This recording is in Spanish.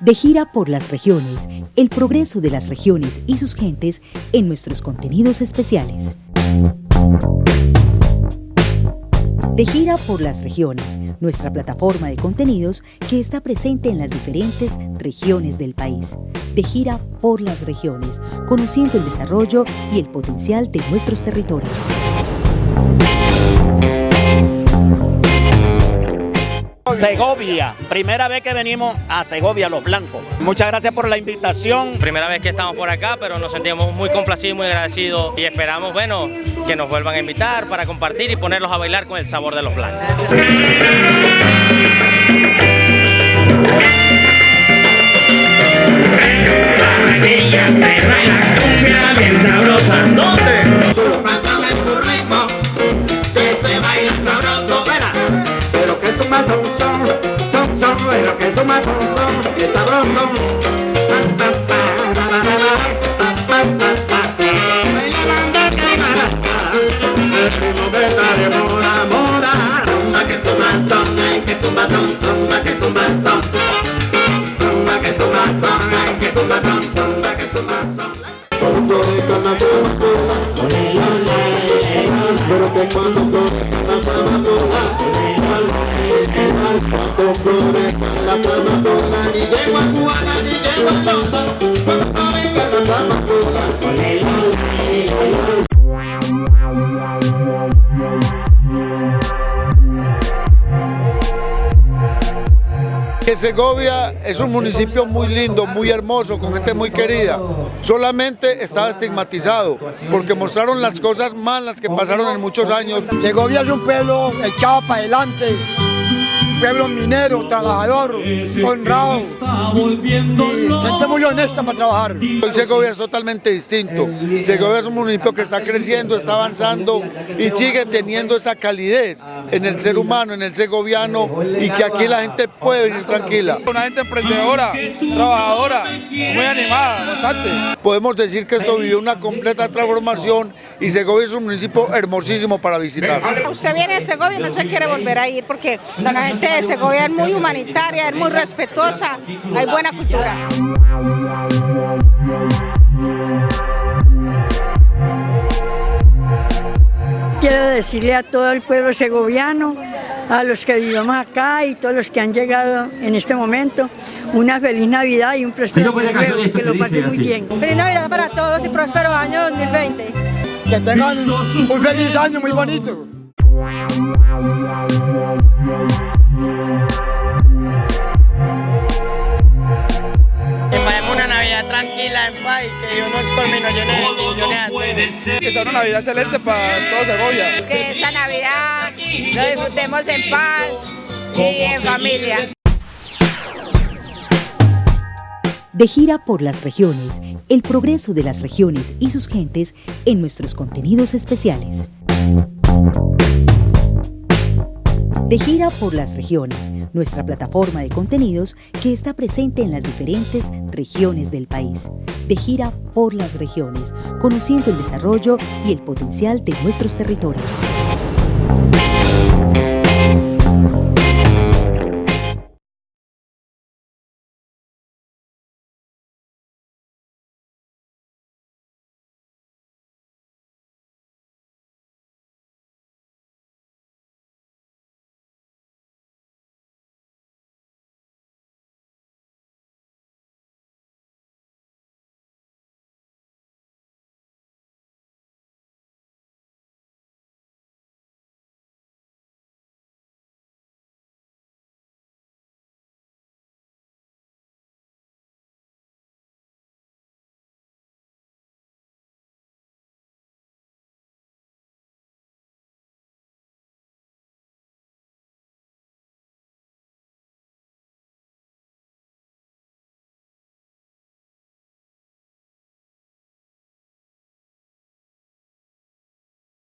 De gira por las regiones, el progreso de las regiones y sus gentes en nuestros contenidos especiales. De gira por las regiones, nuestra plataforma de contenidos que está presente en las diferentes regiones del país. De gira por las regiones, conociendo el desarrollo y el potencial de nuestros territorios. Segovia, primera vez que venimos a Segovia, Los Blancos. Muchas gracias por la invitación. Primera vez que estamos por acá, pero nos sentimos muy complacidos, muy agradecidos y esperamos, bueno, que nos vuelvan a invitar para compartir y ponerlos a bailar con el sabor de los blancos. Que Segovia es un municipio muy lindo, muy hermoso, con gente muy querida. Solamente estaba estigmatizado porque mostraron las cosas malas que pasaron en muchos años. Segovia es un pueblo echado para adelante, pueblo minero, trabajador, honrado y gente muy honesta para trabajar. El Segovia es totalmente distinto. Segovia es un municipio que está creciendo, está avanzando y sigue teniendo esa calidez en el ser humano, en el segoviano y que aquí la gente puede venir tranquila. Una gente emprendedora, trabajadora, muy animada, bastante. Podemos decir que esto vivió una completa transformación y Segovia es un municipio hermosísimo para visitar. Usted viene de Segovia y no se quiere volver a ir porque la gente de Segovia es muy humanitaria, es muy respetuosa, hay buena cultura. Quiero decirle a todo el pueblo segoviano, a los que vivimos acá y todos los que han llegado en este momento, una feliz Navidad y un próspero año que lo pasen muy bien. Feliz Navidad para todos y próspero año 2020. Que tengan un feliz año muy bonito. Una Navidad tranquila, en paz, y que Dios nos nos llene de bendiciones a todos. Que sea una Navidad excelente para todo Segovia. Que esta Navidad lo disfrutemos en paz y en familia. De gira por las regiones, el progreso de las regiones y sus gentes en nuestros contenidos especiales. De gira por las regiones, nuestra plataforma de contenidos que está presente en las diferentes regiones del país. De gira por las regiones, conociendo el desarrollo y el potencial de nuestros territorios.